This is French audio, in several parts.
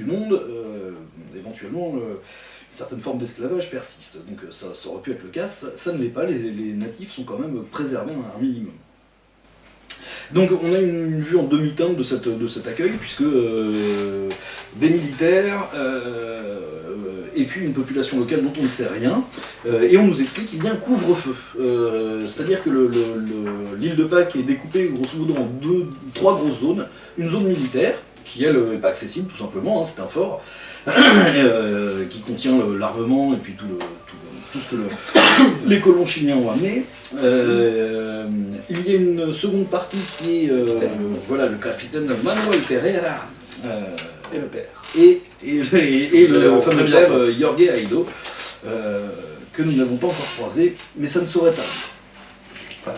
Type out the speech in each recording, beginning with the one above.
du monde, euh, éventuellement, euh, une certaine forme d'esclavage persiste. Donc euh, ça, aurait pu être le cas, ça, ne l'est pas, les, natifs sont quand même préservés à un minimum. Donc on a une vue en demi-teinte de, de cet accueil, puisque des militaires, et puis une population locale dont on ne sait rien, et on nous explique qu'il y a un couvre-feu. C'est-à-dire que le- le- le- l'île de Pâques est découpée grosso modo en deux, trois grosses zones. Une zone militaire, qui elle n'est pas accessible tout simplement, hein, c'est un fort, euh, qui contient l'armement et puis tout, le, tout, tout ce que le- les colons chiliens ont amené. Euh, il y a une seconde partie qui est euh, voilà, le capitaine Manuel Pereira. Et le père. et, et, et- le fameux père Jorge Aido, que nous n'avons pas encore croisé, mais ça ne saurait tarder.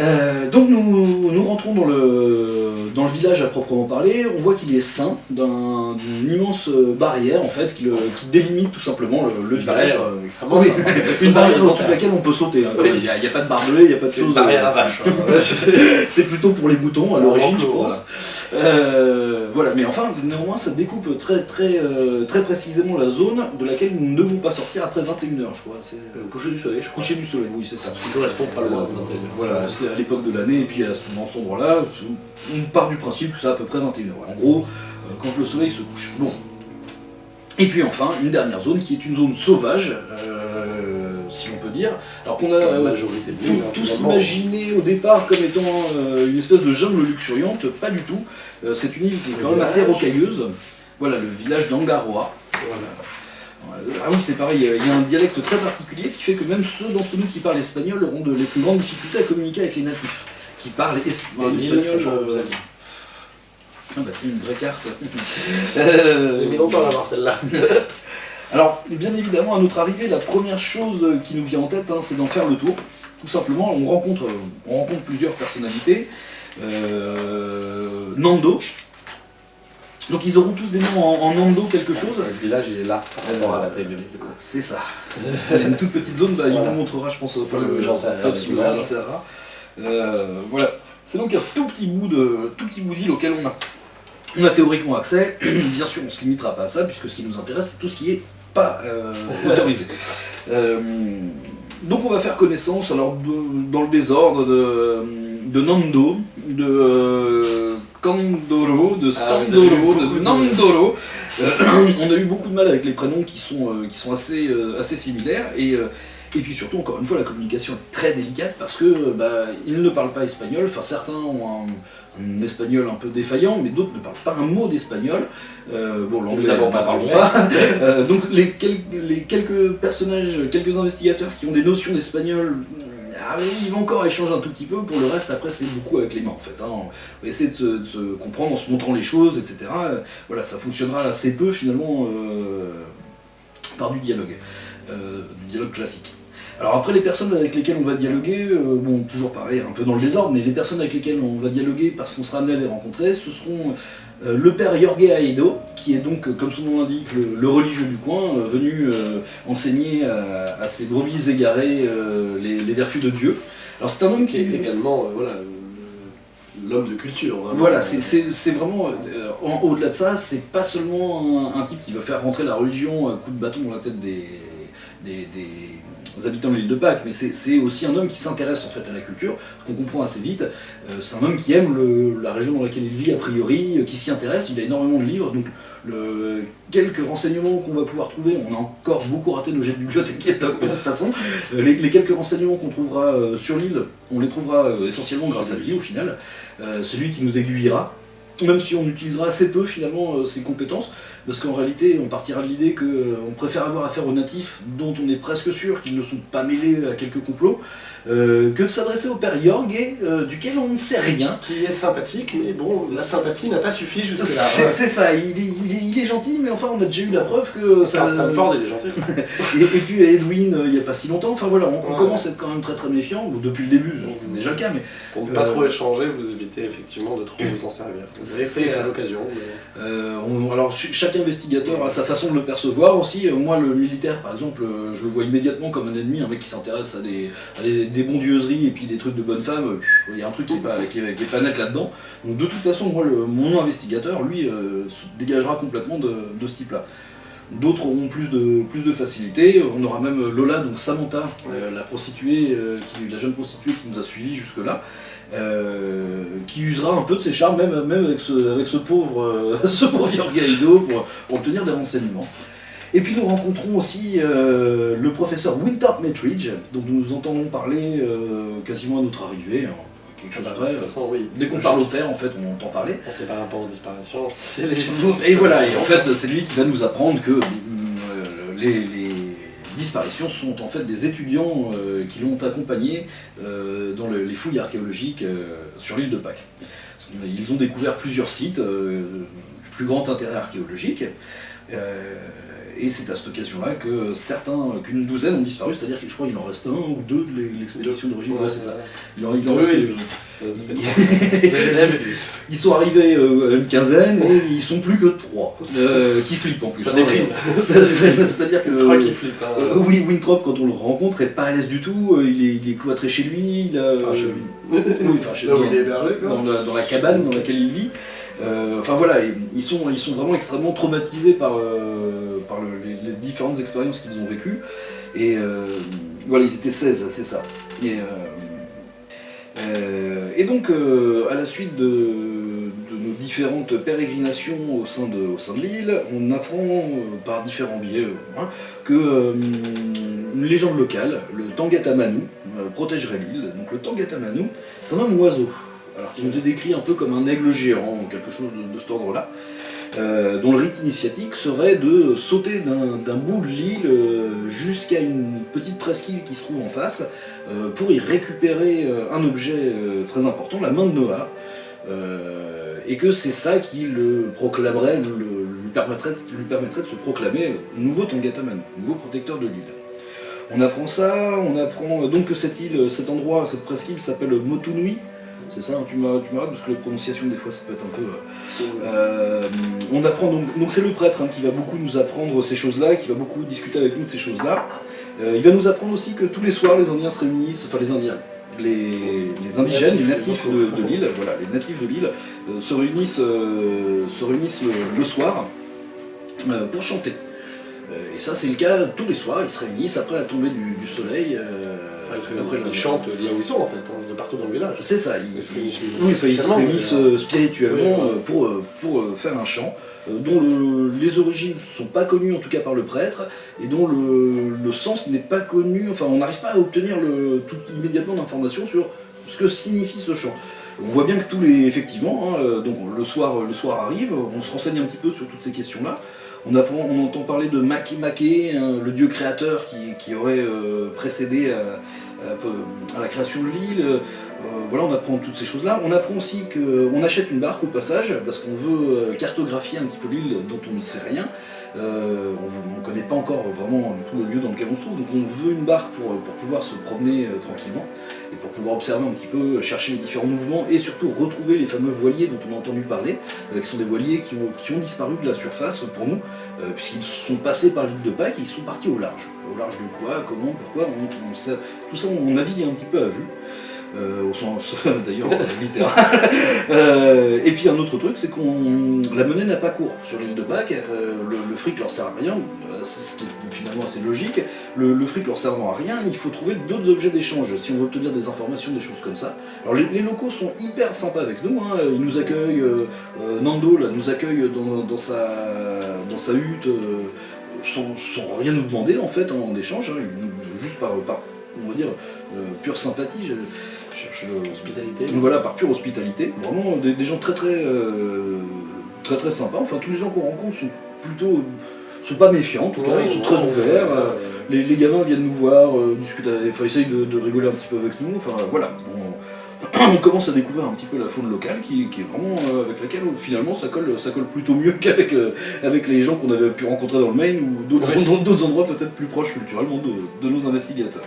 Euh, donc nous, nous rentrons dans le, dans le village à proprement parler, on voit qu'il est ceint d'un- d'une immense barrière en fait qui, le- qui délimite tout simplement le, le Une village. barrière euh, extrêmement Oui, simple. une barrière au-dessus de laquelle on peut sauter. hein. Oui. Il n'y a, pas de barbelé, il n'y a pas de C'est une choses. barrière à vache. hein. C'est plutôt pour les moutons à C'est l'origine, un je pense. Euh, voilà, mais enfin, néanmoins, ça découpe très, très, euh, très précisément la zone de laquelle nous ne devons pas sortir après 21h, je crois. C'est Le coucher du soleil, je crois. coucher du soleil, oui, c'est ça. Qui correspond pas loin. Euh, Voilà, à l'époque de l'année, et puis à ce, dans cet endroit-là, on part du principe que c'est à peu près 21h. En gros, euh, quand le soleil se couche. Bon. Et puis enfin, une dernière zone qui est une zone sauvage, euh, si l'on peut dire. Alors qu'on a euh, majorité tout, tous imaginé au départ comme étant euh, une espèce de jungle luxuriante, pas du tout. C'est une île qui est quand même assez rocailleuse. Voilà, le village d'Angaroa. Voilà. Euh, Ah oui, c'est pareil, il y a un dialecte très particulier qui fait que même ceux d'entre nous qui parlent espagnol auront de, les plus grandes difficultés à communiquer avec les natifs, qui parlent es- Et l'île, l'espagnol. franchement, vous euh, Ah bah une vraie carte. Vous avez mis longtemps à l'avoir celle-là. Alors, bien évidemment, à notre arrivée, la première chose qui nous vient en tête, hein, c'est d'en faire le tour. Tout simplement, on rencontre, on rencontre plusieurs personnalités. Euh, Nando. Donc ils auront tous des noms en, en Nando quelque chose. Le village, il est là, rapport à la taille de l'île. quoi. C'est ça. Il y a une toute petite zone, bah, il Voilà. vous montrera, je pense, enfin, Le- rien. Euh, voilà. C'est donc un tout petit bout de tout petit bout d'île auquel on a, on a théoriquement accès. Bien sûr, on se limitera pas à ça, puisque ce qui nous intéresse, c'est tout ce qui est pas euh, autorisé. Euh, donc on va faire connaissance, alors de- dans le désordre de, de Nando, de euh, Kandoro, de Ah, Sandoro, de Nandoro. Euh, on a eu beaucoup de mal avec les prénoms qui sont, euh, qui sont assez, euh, assez similaires et, et puis surtout encore une fois la communication est très délicate parce que bah, ils ne parlent pas espagnol, enfin certains ont un, un espagnol un peu défaillant mais d'autres ne parlent pas un mot d'espagnol. Euh, bon l'anglais on pas parle pas. Euh, donc les, quel- les quelques personnages, quelques investigateurs qui ont des notions d'espagnol ah, oui, ils vont encore échanger un tout petit peu, pour le reste après c'est beaucoup avec les mains en fait. hein. On va essayer de se, comprendre en se montrant les choses, etc. Voilà, ça fonctionnera assez peu finalement euh, par du dialogue, euh, du dialogue classique. Alors après les personnes avec lesquelles on va dialoguer, euh, bon toujours pareil, un peu dans le désordre, mais les personnes avec lesquelles on va dialoguer parce qu'on sera amené à les rencontrer, ce seront euh, le père Jorge Aedo, qui est donc, comme son nom l'indique, le, le religieux du coin, euh, venu euh, enseigner à, à ces brebis égarés euh, les, les vertus de Dieu. Alors c'est un homme Qui est également voilà, l'homme de culture. vraiment. Voilà, c'est- vraiment, euh, en- au-delà de ça, c'est pas seulement un, un type qui veut faire rentrer la religion à coup de bâton dans la tête des, des, habitants de l'île de Pâques, mais c'est aussi un homme qui s'intéresse en fait à la culture, qu'on comprend assez vite. Euh, c'est un homme qui aime la région dans laquelle il vit a priori, euh, qui s'y intéresse, il a énormément de livres, donc quelques renseignements qu'on va pouvoir trouver, on a encore beaucoup raté nos jets de bibliothécaires de toute façon, Euh, les, les quelques renseignements qu'on trouvera sur l'île, on les trouvera essentiellement grâce à lui au final. Celui qui nous aiguillera, même si on utilisera assez peu finalement euh, ses compétences, parce qu'en réalité on partira de l'idée qu'on préfère avoir affaire aux natifs dont on est presque sûr qu'ils ne sont pas mêlés à quelques complots, euh, que de s'adresser au père Jorge, euh, duquel on ne sait rien. Qui est sympathique, mais bon, la sympathie n'a pas suffi jusque-là. C'est ça, il est, il, est, il est gentil, mais enfin on a déjà eu la preuve que ça... Carl Stanford, il est gentil. Et, et puis Edwin, euh, il n'y a pas si longtemps, enfin voilà, on, on Ouais. commence à être quand même très très méfiant, depuis le début, c'est déjà le cas, mais Pour ne pas trop échanger, vous évitez effectivement de trop vous en servir. Vous avez fait à l'occasion. mais- on- alors ch- chaque investigateur a sa façon de le percevoir aussi. Moi, le militaire, par exemple, je le vois immédiatement comme un ennemi, un mec qui s'intéresse à des, à des des bondieuseries et puis des trucs de bonne femme, euh, il y a un truc qui est pas, net là-dedans. De toute façon, moi, mon investigateur, lui, euh, se dégagera complètement de, ce type-là. D'autres auront plus de, facilité. On aura même Lola, donc Samantha, la prostituée, euh, la jeune prostituée qui nous a suivis jusque-là, qui usera un peu de ses charmes, même, avec, ce, pauvre, ce pauvre pour obtenir des renseignements. Et puis nous rencontrons aussi euh, le professeur Winthrop Metridge, dont nous entendons parler euh, quasiment à notre arrivée, hein, quelque chose Ah bah, près. de toute façon, oui. Dès qu'on parle au terre, en fait, on entend parler. C'est par rapport aux disparitions, c'est les Et voilà, et en fait, c'est lui qui va nous apprendre que euh, les, les disparitions sont en fait des étudiants euh, qui l'ont accompagné euh, dans le- les fouilles archéologiques euh, sur l'île de Pâques. Ils ont découvert plusieurs sites plus grand intérêt archéologique. euh, et c'est à cette occasion-là que certains, qu'une douzaine ont disparu, c'est-à-dire que je crois qu'il en reste un ou deux de l'expédition d'origine. Ouais, c'est ça. Il en, il en Oui, reste oui, oui. Ils sont arrivés euh, à une quinzaine et ils sont plus que trois. Euh, qui flippent en plus. Ça hein. déprime. C'est- c'est- C'est-à-dire que. Trois qui flippent. hein. euh, oui, Winthrop, quand on le rencontre, est pas à l'aise du tout. euh, Il est, il est cloîtré chez lui. Il a, Enfin, chez lui. Oui, enfin, chez lui, la, dans la cabane dans laquelle il vit. Euh, enfin voilà, ils- sont, ils sont vraiment extrêmement traumatisés par, euh, les, différentes expériences qu'ils ont vécues. Et euh, voilà, ils étaient 16, c'est ça. Et, donc, à la suite de, nos différentes pérégrinations au sein de, au sein de l'île, on apprend par différents biais hein, que une légende locale, le Tangatamanu, protégerait l'île. Donc le Tangatamanu, c'est un homme oiseau, alors qui nous est décrit un peu comme un aigle géant, ou quelque chose de, cet ordre-là, euh, dont le rite initiatique serait de sauter d'un bout de l'île euh, jusqu'à une petite presqu'île qui se trouve en face, euh, pour y récupérer un objet très important, la main de Noah, et que c'est ça qui le proclamerait, le- lui, permettrait, lui permettrait de se proclamer nouveau Tangataman, nouveau protecteur de l'île. On apprend ça, on apprend donc que cette île, cet endroit, cette presqu'île s'appelle Motunui. C'est ça, hein, tu m'arrêtes parce que la prononciation des fois ça peut être un peu. euh, euh, on apprend donc, donc c'est le prêtre hein, qui va beaucoup nous apprendre ces choses-là, qui va beaucoup discuter avec nous de ces choses-là. Euh, il va nous apprendre aussi que tous les soirs les Indiens se réunissent, enfin les Indiens, les, les indigènes, les natifs de, de l'île, voilà, les natifs de l'île euh, se réunissent, euh, se réunissent le, le soir euh, pour chanter. Et ça c'est le cas tous les soirs, ils se réunissent après la tombée du, du soleil. Euh, Parce que après ils chantent là où ils sont en fait, de partout dans le village. c'est ça, ils, Ils se réunissent oui, enfin, ils se spécialement, réunissent mais, euh, spirituellement oui, euh, pour, euh, pour euh, faire un chant, euh, dont le- les origines ne sont pas connues en tout cas par le prêtre, et dont le, le sens n'est pas connu, enfin on n'arrive pas à obtenir le, tout, immédiatement d'informations sur ce que signifie ce chant. On voit bien que tous les, effectivement, hein, euh, donc le soir, le soir arrive, on se renseigne un petit peu sur toutes ces questions-là. On, apprend, on entend parler de Maki Make, hein, le dieu créateur qui, qui aurait euh, précédé à, à- à la création de l'île. Euh, voilà, on apprend toutes ces choses-là. On apprend aussi qu'on achète une barque au passage, parce qu'on veut euh, cartographier un petit peu l'île dont on ne sait rien. Euh, on ne connaît pas encore vraiment tout le lieu dans lequel on se trouve, donc on veut une barque pour, pouvoir se promener euh, tranquillement et pour pouvoir observer un petit peu, chercher les différents mouvements et surtout retrouver les fameux voiliers dont on a entendu parler, euh, qui sont des voiliers qui ont, disparu de la surface pour nous, euh, puisqu'ils sont passés par l'île de Pâques et ils sont partis au large. Au large de quoi, comment, pourquoi, sait- tout ça on navigue un petit peu à vue. euh, au sens d'ailleurs littéral. Euh, et puis un autre truc, c'est qu'on la monnaie n'a pas cours sur l'île de Pâques. euh, le, le fric leur sert à rien, ce qui est finalement assez logique. Le, le fric leur servant à rien, il faut trouver d'autres objets d'échange si on veut obtenir des informations, des choses comme ça. Alors les, les locaux sont hyper sympas avec nous. hein, Ils nous accueillent. Nando là, nous accueille dans, dans sa dans sa hutte. sans, sans rien nous demander en fait en échange, hein, juste par, par on va dire euh, pure sympathie, je, cherche Hospitalité. voilà, par pure hospitalité, vraiment des, des gens très très euh, très très sympas. Enfin, tous les gens qu'on rencontre sont plutôt sont pas méfiants en tout cas, ils sont très ouverts. euh, les, les gamins viennent nous voir, euh, discutent, enfin, essayent de, de rigoler un petit peu avec nous. Enfin voilà, on, on commence à découvrir un petit peu la faune locale qui, qui est vraiment euh, avec laquelle finalement ça colle, ça colle plutôt mieux qu'avec euh, avec les gens qu'on avait pu rencontrer dans le Maine ou d'autres endroits peut-être plus proches culturellement de, de nos investigateurs.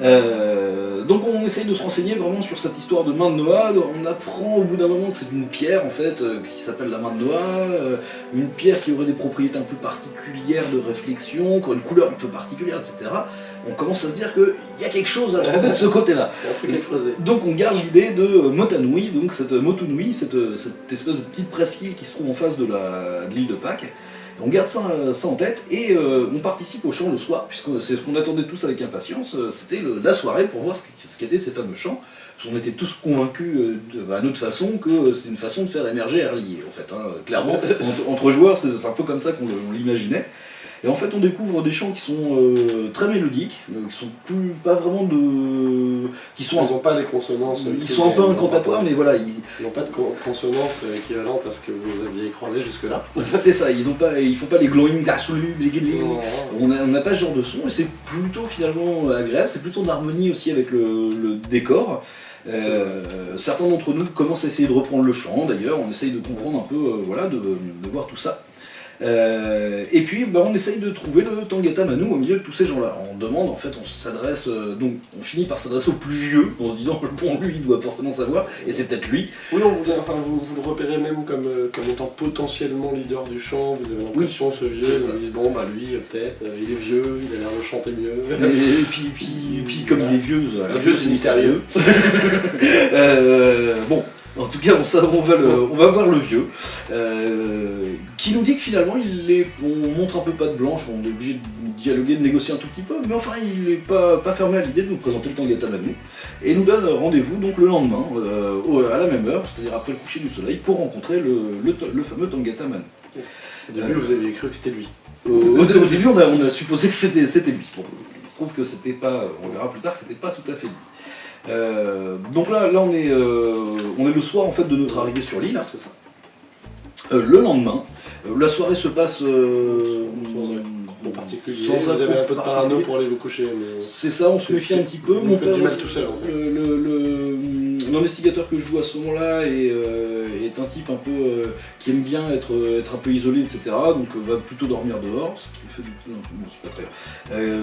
Euh, donc on essaye de se renseigner vraiment sur cette histoire de main de Noah. On apprend au bout d'un moment que c'est une pierre en fait euh, qui s'appelle la main de Noah, euh, une pierre qui aurait des propriétés un peu particulières de réflexion, qui aurait une couleur un peu particulière, etc. on commence à se dire qu'il y a quelque chose à trouver de ce côté-là. Donc on garde l'idée de Motanui, donc cette Motunui, cette, cette espèce de petite presqu'île qui se trouve en face de l'île de Pâques. On garde ça, euh, ça en tête et euh, on participe au chant le soir, puisque c'est ce qu'on attendait tous avec impatience, euh, c'était la soirée pour voir ce qu'- ce qu'étaient ces fameux chants. Parce qu'on était tous convaincus euh, à notre façon que c'était une façon de faire émerger Erlier, en fait. hein. Clairement, entre, entre joueurs, c'est c'est un peu comme ça qu'on on l'imaginait. Et en fait, on découvre des chants qui sont euh, très mélodiques, euh, qui sont plus pas vraiment de, qui Ils sont n'ont pas les consonances. ils qui- sont un peu ils incantatoires, mais voilà, ils- Ils n'ont pas de con- consonance équivalente à ce que vous aviez croisé jusque-là. c'est ça, ils ont pas, ils font pas les glowing absolus, les. On n'a on n'a pas ce genre de son et c'est plutôt finalement agréable, c'est plutôt d'harmonie aussi avec le, le décor. Euh, certains d'entre nous commencent à essayer de reprendre le chant d'ailleurs, on essaye de comprendre un peu, euh, voilà, de, de voir tout ça. Euh, et puis bah, on essaye de trouver le Tangata Manu au milieu de tous ces gens-là. On demande, en fait, on s'adresse, euh, donc on finit par s'adresser au plus vieux, en se disant, bon lui il doit forcément savoir, et c'est peut-être lui. Oui, on enfin, vous, vous le repérez même comme, euh, comme étant potentiellement leader du chant. Vous avez l'impression, ce vieux, vous dites, bon, bah lui, peut-être, il est vieux, il a l'air de chanter mieux. Et, puis, puis, puis comme il est vieux, vieux, c'est mystérieux. Bon, en tout cas, on, va, le- on va voir le vieux, euh, qui nous dit que finalement, il est, on montre un peu pas de blanche, on est obligé de dialoguer, de négocier un tout petit peu, mais enfin, il n'est pas, pas fermé à l'idée de nous présenter le Tangata Manu, et nous donne rendez-vous donc le lendemain, euh, au- à la même heure, c'est-à-dire après le coucher du soleil, pour rencontrer le, le, le fameux Tangata Manu. Au début, vous aviez cru que c'était lui. Au, début, on a, on a supposé que c'était c'était lui. Bon, il se trouve que c'était pas, on verra plus tard que c'était pas tout à fait lui. Euh, donc là, là on, est, euh, on est le soir en fait de notre arrivée sur l'île. c'est ça. Euh, le lendemain, la soirée se passe En particulier, sans vous avez un peu de parano pour aller vous coucher. Mais... C'est ça, on se méfie un petit peu. Vous Mon père, du mal tout seul, fait. le- le- le- L'investigateur que je joue à ce moment-là est, euh, est un type un peu euh, qui aime bien être, être un peu isolé, etc. Donc euh, va plutôt dormir dehors, ce qui me fait peu, bon, c'est pas très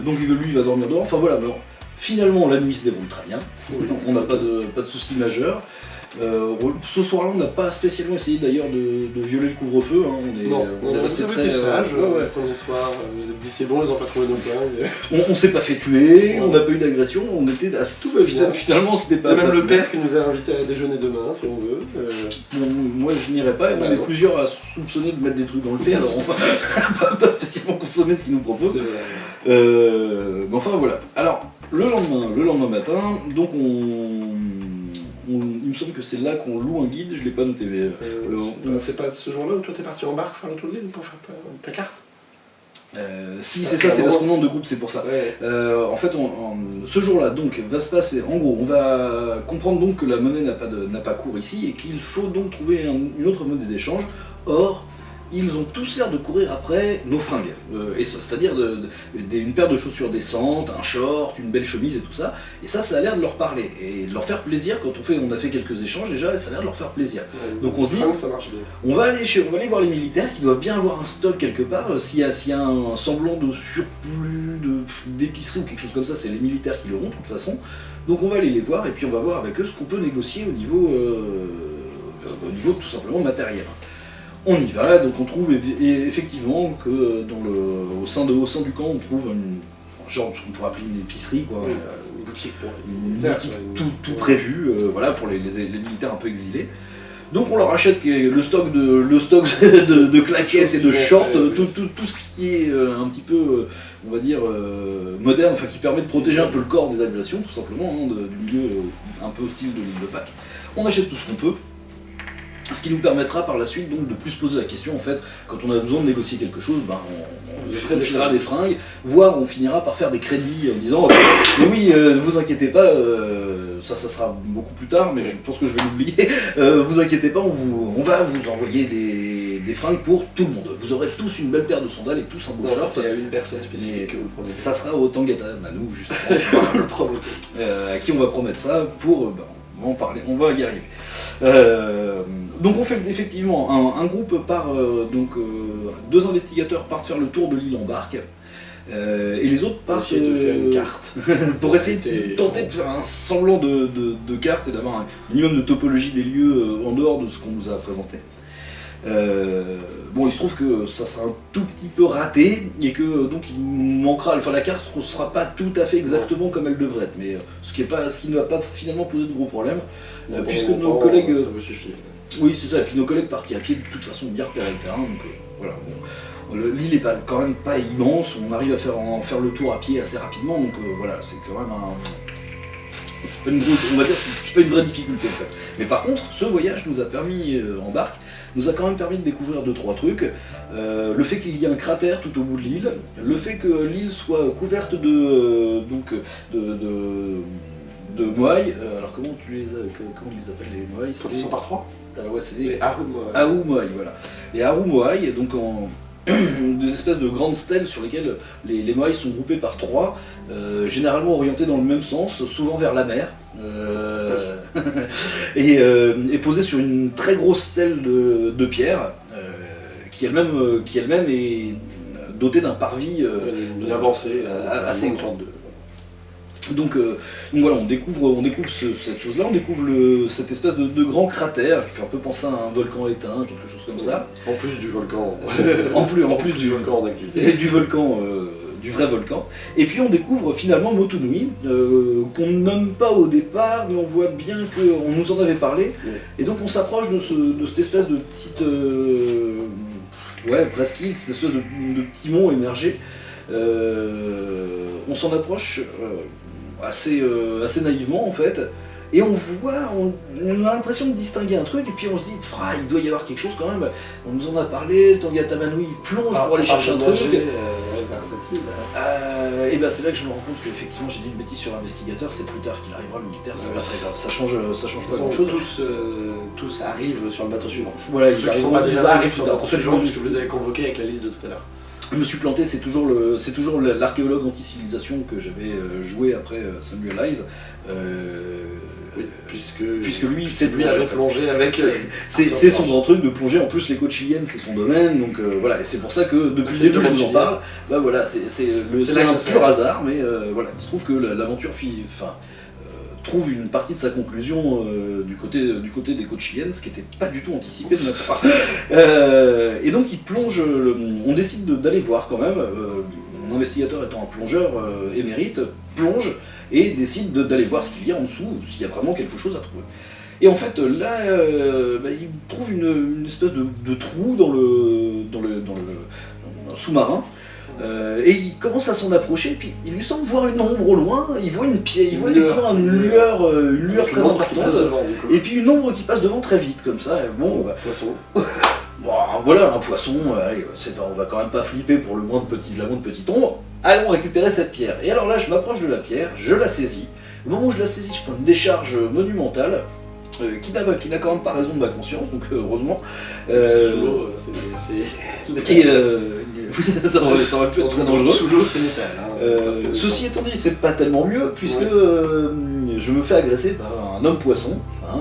donc lui il va dormir dehors. Enfin voilà, alors, finalement la nuit se déroule très bien. On n'a pas de, pas de soucis majeurs. Euh, ce soir-là, on n'a pas spécialement essayé d'ailleurs de, de violer le couvre-feu. hein. On est, Non, on on est resté très sage. euh, ouais, ouais. Le premier soir, euh, vous êtes dit c'est bon, ils n'ont pas trouvé nos flingues. On, on s'est pas fait tuer, Ouais. on n'a pas eu d'agression, on était assez Tout va bien. Finalement, c'était pas. même pas le père qui nous a invités à déjeuner demain, si on veut. Euh, Bon, moi je n'irai pas, et on est plusieurs à soupçonner de mettre des trucs dans le thé, alors on va pas spécialement consommer ce qu'ils nous proposent. euh, Euh, mais enfin voilà. Alors, le lendemain, le lendemain matin, donc on, on- il me semble que c'est là qu'on loue un guide, je l'ai pas noté, mais. euh, Euh, on- c'est pas ce jour-là où toi t'es parti en barque faire le tour de l'île pour faire ta, ta carte euh, si, c'est ça, c'est parce qu'on est de groupe, c'est pour ça. Ouais. Euh, en fait, on- on- ce jour-là, donc, va se passer. En gros, on va comprendre donc que la monnaie n'a pas, de- n'a pas cours ici et qu'il faut donc trouver un- une autre monnaie d'échange. Or, ils ont tous l'air de courir après nos fringues, Euh, c'est-à-dire de- de- des- une paire de chaussures décentes, un short, une belle chemise et tout ça. Et ça, ça a l'air de leur parler et de leur faire plaisir. Quand on fait, on a fait quelques échanges déjà, et ça a l'air de leur faire plaisir. Donc on se dit- Fringues, ça marche bien. On va aller, chez, on va aller voir les militaires qui doivent bien avoir un stock quelque part. Euh, S'il y, a- s'il y a un semblant de surplus de- d'épicerie ou quelque chose comme ça, c'est les militaires qui l'auront de toute façon. Donc on va aller les voir et puis on va voir avec eux ce qu'on peut négocier au niveau, euh, au niveau tout simplement matériel. On y va, donc on trouve effectivement que dans le, au, sein de, au sein du camp, on trouve une, genre ce qu'on pourrait appeler une épicerie, quoi. Oui. Euh, Une boutique pour une militaires, boutique quoi, une- tout, prévu, euh, voilà, pour les, les- les militaires un peu exilés. Donc on leur achète le stock de, le stock de, de claquettes et de shorts, fait, tout, tout- tout ce qui est euh, un petit peu, euh, on va dire, euh, moderne, enfin qui permet de protéger un peu le corps des agressions, tout simplement, hein, de- du milieu euh, un peu hostile de l'île de Pâques. On achète tout ce qu'on peut. Qui nous permettra par la suite donc de plus se poser la question en fait, quand on a besoin de négocier quelque chose, ben, on, on, filera des fringues, voire on finira par faire des crédits en disant mais oui, euh, vous inquiétez pas, euh, ça ça sera beaucoup plus tard, mais je pense que je vais l'oublier. Euh, vous inquiétez pas, on, vous, on va vous envoyer des, des fringues pour tout le monde. Vous aurez tous une belle paire de sandales et tous un beau Non, ça c'est à une personne spécifique que vous promettez. ça sera au Tangata justement, Vous le promettez. euh, à qui on va promettre ça pour. ben, on va en parler, on va y arriver. Euh, donc on fait effectivement un, un groupe part, euh, donc euh, deux investigateurs partent faire le tour de l'île en barque. et les autres Pour partent essayer de faire une carte. pour essayer de tenter de faire un semblant de, de- de carte et d'avoir un minimum de topologie des lieux en dehors de ce qu'on nous a présenté. Euh, bon, il se trouve que ça sera un tout petit peu raté et que donc il manquera, enfin la carte ne sera pas tout à fait exactement comme elle devrait être, mais euh, ce qui, est pas, ce qui ne va pas finalement poser de gros problèmes, euh, Bon, puisque nos collègues, Ça me suffit. oui c'est ça, et puis nos collègues partis à pied de toute façon bien repérer le terrain, donc euh, voilà. L'île est pas, quand même pas immense, on arrive à faire, en faire le tour à pied assez rapidement, donc euh, voilà, c'est quand même un... C'est pas une, grosse- on va dire, c'est pas une vraie difficulté en fait. Mais par contre, ce voyage nous a permis, euh, en barque, nous a quand même permis de découvrir deux trois trucs. Euh, le fait qu'il y ait un cratère tout au bout de l'île, le fait que l'île soit couverte de euh, donc de, de. Euh, alors comment tu les comment ils les appellent les moailles? Ils sont par trois? Ah ouais, c'est des euh, moailles, voilà. Les Aou moailles, donc en des espèces de grandes stèles sur lesquelles les, les moailles sont groupées par trois, euh, généralement orientées dans le même sens, souvent vers la mer, euh, et, euh, et posées sur une très grosse stèle de, de pierre, qui elle-même est dotée d'un parvis. euh, assez de. Donc, euh, donc voilà, on découvre, on découvre ce- cette chose-là, on découvre le, cette espèce de, de grand cratère qui fait un peu penser à un volcan éteint, quelque chose comme ça. En plus du volcan. En plus, en plus du, volcan en et activité. du volcan, euh, du vrai volcan. Et puis on découvre finalement Motunui, euh, qu'on ne nomme pas au départ, mais on voit bien qu'on nous en avait parlé. Et donc on s'approche de, ce- de cette espèce de petite... euh, ouais, presqu'île, cette espèce de, de petit mont émergé. On s'en approche assez, euh, assez naïvement en fait. Et on voit, on, on a l'impression de distinguer un truc, et puis on se dit, Fra, il doit y avoir quelque chose quand même. On nous en a parlé, le Tanguy Tamanui il plonge Ah, pour aller chercher un truc. euh, versatile. Euh, et ben c'est là que je me rends compte qu'effectivement j'ai dit une bêtise sur l'investigateur, c'est plus tard qu'il arrivera, le militaire, c'est Ouais. pas très grave, ça change, ça change pas grand chose. tous, euh, tous arrivent sur le bateau suivant. Voilà, ils arrivent, sont pas déjà arrivent sur le tard. bateau En fait, je suivant, vous avais convoqué avec la liste de tout à l'heure. Je me suis planté, c'est toujours le, c'est toujours l'archéologue anti-civilisation que j'avais euh, joué après euh, Samuel Eyes. Euh, Oui, puisque, puisque lui, c'est lui avait plongé avec. C'est son grand truc de plonger, en plus les côtes chiliennes c'est son domaine, donc euh, voilà, et c'est pour ça que depuis le début je vous en parle, bah voilà, c'est un pur hasard, mais euh, voilà, il se trouve que la- l'aventure fi- enfin, trouve une partie de sa conclusion euh, du, côté, du côté des côtes chiliennes, ce qui n'était pas du tout anticipé de ma part. Euh, et donc il plonge, le- on décide de- d'aller voir quand même, euh, mon investigateur étant un plongeur euh, émérite, plonge et décide de- d'aller voir ce qu'il y a en dessous, s'il y a vraiment quelque chose à trouver. Et en fait, là, euh, bah, il trouve une, une espèce de, de trou dans le, dans le, dans le- dans le sous-marin. Euh, et il commence à s'en approcher, et puis il lui semble voir une ombre au loin, il voit une pierre, il voit Une effectivement une lueur, euh, une lueur Avec très importante, devant, et puis une ombre qui passe devant très vite, comme ça, et bon, bah, Poisson. Bon, voilà, un poisson, euh, allez, on va quand même pas flipper pour le moins de petit, la moindre petite ombre. Allons récupérer cette pierre. Et alors là, je m'approche de la pierre, je la saisis. Au moment où je la saisis, je prends une décharge monumentale, euh, qui n'a quand même pas raison de ma conscience, donc euh, heureusement. Euh, sous l'eau, c'est. et ça, aurait, ça aurait pu être très dangereux. Sous l'eau, c'est métal. hein. Ceci étant dit, c'est pas tellement mieux, puisque Ouais. je me fais agresser par un homme poisson. hein,